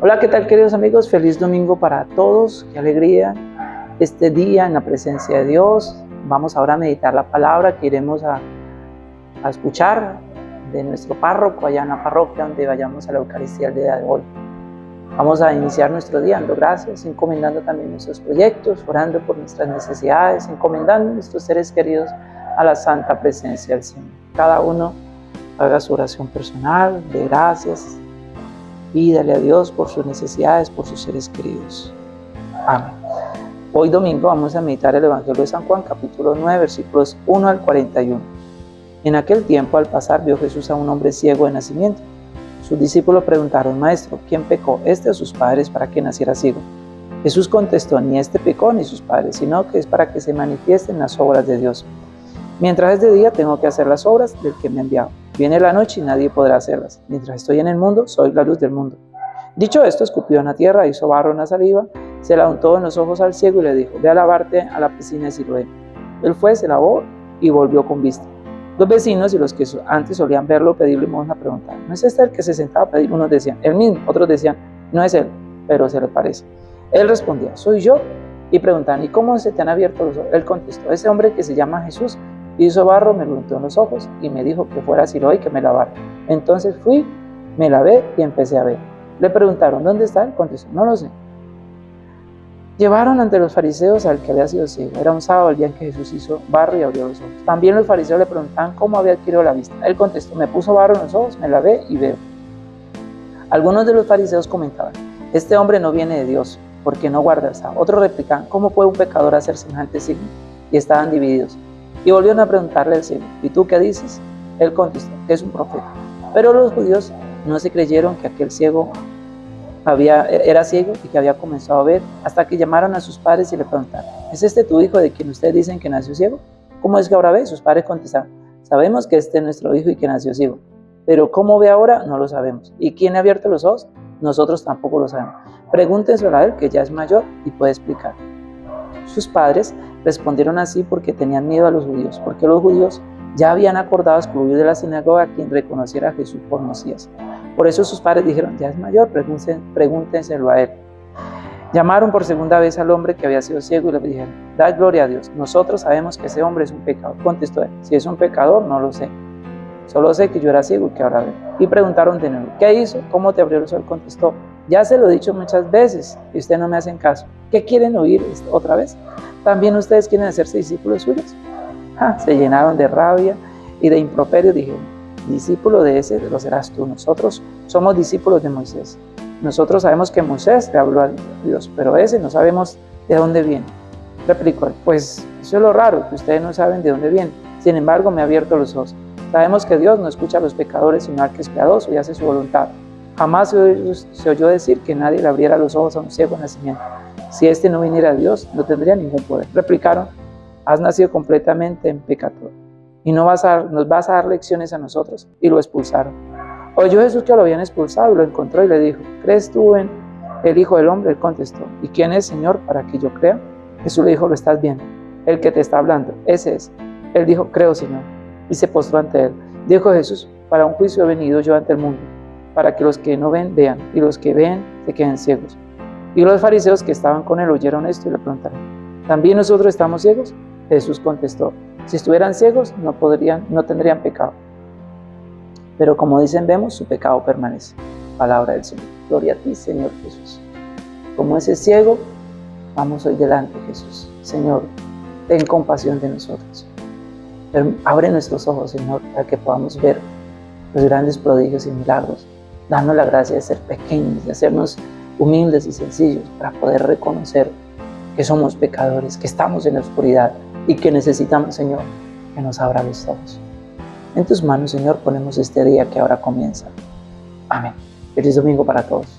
Hola, ¿qué tal queridos amigos? Feliz domingo para todos, qué alegría este día en la presencia de Dios. Vamos ahora a meditar la palabra que iremos a, a escuchar de nuestro párroco allá en la parroquia donde vayamos a la Eucaristía el día de hoy. Vamos a iniciar nuestro día dando gracias, encomendando también nuestros proyectos, orando por nuestras necesidades, encomendando nuestros seres queridos a la santa presencia del Señor. Cada uno haga su oración personal de gracias, Pídale a Dios por sus necesidades, por sus seres queridos. Amén. Hoy domingo vamos a meditar el Evangelio de San Juan, capítulo 9, versículos 1 al 41. En aquel tiempo, al pasar, vio Jesús a un hombre ciego de nacimiento. Sus discípulos preguntaron, Maestro, ¿quién pecó, este o sus padres, para que naciera ciego? Jesús contestó, ni este pecó ni sus padres, sino que es para que se manifiesten las obras de Dios. Mientras es de día, tengo que hacer las obras del que me ha enviado. Viene la noche y nadie podrá hacerlas. Mientras estoy en el mundo, soy la luz del mundo. Dicho esto, escupió en la tierra, hizo barro en la saliva, se la untó en los ojos al ciego y le dijo, ve a lavarte a la piscina de Siloé. Él fue, se lavó y volvió con vista. Los vecinos y los que antes solían verlo pedirle limosna preguntaron, ¿no es este el que se sentaba a pedir? Unos decían, el mismo, otros decían, no es él, pero se le parece. Él respondía, soy yo. Y preguntaban, ¿y cómo se te han abierto los ojos? Él contestó, ese hombre que se llama Jesús Hizo barro, me lo untó en los ojos y me dijo que fuera a Siloé y que me lavara. Entonces fui, me lavé y empecé a ver. Le preguntaron, ¿dónde está él? Contestó, no lo sé. Llevaron ante los fariseos al que había sido ciego. Era un sábado el día en que Jesús hizo barro y abrió los ojos. También los fariseos le preguntaban cómo había adquirido la vista. Él contestó, me puso barro en los ojos, me lavé y veo. Algunos de los fariseos comentaban, este hombre no viene de Dios, porque no guarda el sábado. Otros replicaban, ¿cómo puede un pecador hacer semejante signo? Y estaban divididos. Y volvieron a preguntarle al ciego, ¿y tú qué dices? Él contestó, que es un profeta. Pero los judíos no se creyeron que aquel ciego había, era ciego y que había comenzado a ver, hasta que llamaron a sus padres y le preguntaron, ¿es este tu hijo de quien ustedes dicen que nació ciego? ¿Cómo es que ahora ve? Sus padres contestaron, sabemos que este es nuestro hijo y que nació ciego, pero cómo ve ahora no lo sabemos. ¿Y quién ha abierto los ojos? Nosotros tampoco lo sabemos. Pregúntenselo a él, que ya es mayor y puede explicar. Sus padres respondieron así porque tenían miedo a los judíos, porque los judíos ya habían acordado excluir de la sinagoga a quien reconociera a Jesús por Mesías. Por eso sus padres dijeron, ya es mayor, pregúntenselo a él. Llamaron por segunda vez al hombre que había sido ciego y le dijeron, da gloria a Dios, nosotros sabemos que ese hombre es un pecador. Contestó él, si es un pecador, no lo sé. Solo sé que yo era ciego y que ahora veo. Y preguntaron de nuevo, ¿qué hizo? ¿Cómo te abrió el sol? Contestó, ya se lo he dicho muchas veces y ustedes no me hacen caso. ¿Qué quieren oír otra vez? ¿También ustedes quieren hacerse discípulos suyos? Ah, se llenaron de rabia y de improperio. Dijeron, discípulo de ese lo serás tú. Nosotros somos discípulos de Moisés. Nosotros sabemos que Moisés le habló a Dios, pero ese no sabemos de dónde viene. Replicó, pues eso es lo raro, que ustedes no saben de dónde viene. Sin embargo, me ha abierto los ojos. Sabemos que Dios no escucha a los pecadores, sino al que es piadoso y hace su voluntad. Jamás se oyó, decir que nadie le abriera los ojos a un ciego nacimiento. Si éste no viniera a Dios, no tendría ningún poder. Replicaron, has nacido completamente en pecador y no vas a, nos vas a dar lecciones a nosotros. Y lo expulsaron. Oyó Jesús que lo habían expulsado y lo encontró y le dijo, ¿crees tú en el Hijo del Hombre? Él contestó, ¿y quién es, Señor, para que yo crea? Jesús le dijo, lo estás viendo, el que te está hablando, ese es. Él dijo, creo, Señor, y se postró ante él. Dijo Jesús, para un juicio he venido yo ante el mundo para que los que no ven vean y los que ven se queden ciegos. Y los fariseos que estaban con él oyeron esto y le preguntaron, ¿también nosotros estamos ciegos? Jesús contestó, si estuvieran ciegos no, podrían, no tendrían pecado. Pero como dicen, vemos, su pecado permanece. Palabra del Señor. Gloria a ti, Señor Jesús. Como ese ciego, vamos hoy delante, Jesús. Señor, ten compasión de nosotros. Abre nuestros ojos, Señor, para que podamos ver los grandes prodigios y milagros Danos la gracia de ser pequeños, de hacernos humildes y sencillos para poder reconocer que somos pecadores, que estamos en la oscuridad y que necesitamos, Señor, que nos abra los ojos. En tus manos, Señor, ponemos este día que ahora comienza. Amén. Feliz domingo para todos.